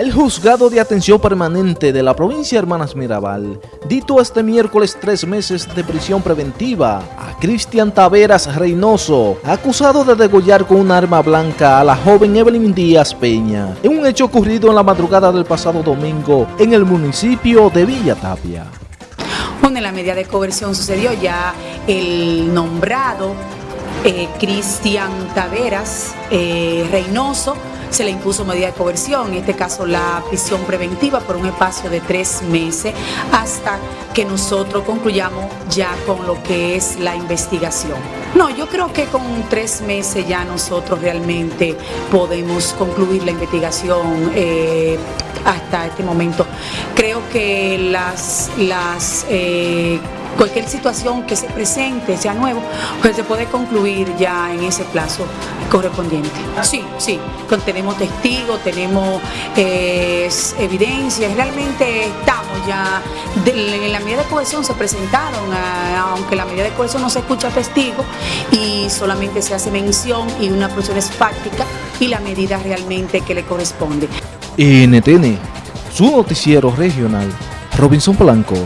El juzgado de atención permanente de la provincia de Hermanas Mirabal dito este miércoles tres meses de prisión preventiva a Cristian Taveras Reynoso, acusado de degollar con un arma blanca a la joven Evelyn Díaz Peña, en un hecho ocurrido en la madrugada del pasado domingo en el municipio de Villa Tapia. Bueno, en la medida de sucedió ya el nombrado eh, Cristian Taveras eh, Reynoso, se le impuso medida de coerción, en este caso la prisión preventiva por un espacio de tres meses hasta que nosotros concluyamos ya con lo que es la investigación. No, yo creo que con tres meses ya nosotros realmente podemos concluir la investigación eh, hasta este momento. Creo que las, las eh, cualquier situación que se presente, sea nuevo, pues se puede concluir ya en ese plazo correspondiente. Sí, sí, tenemos testigos, tenemos eh, evidencias, realmente estamos ya, en la medida de cohesión se presentaron, aunque la medida de cohesión no se escucha testigo y solamente se hace mención y una prueba es fáctica y la medida realmente que le corresponde. NTN, su noticiero regional, Robinson Blanco.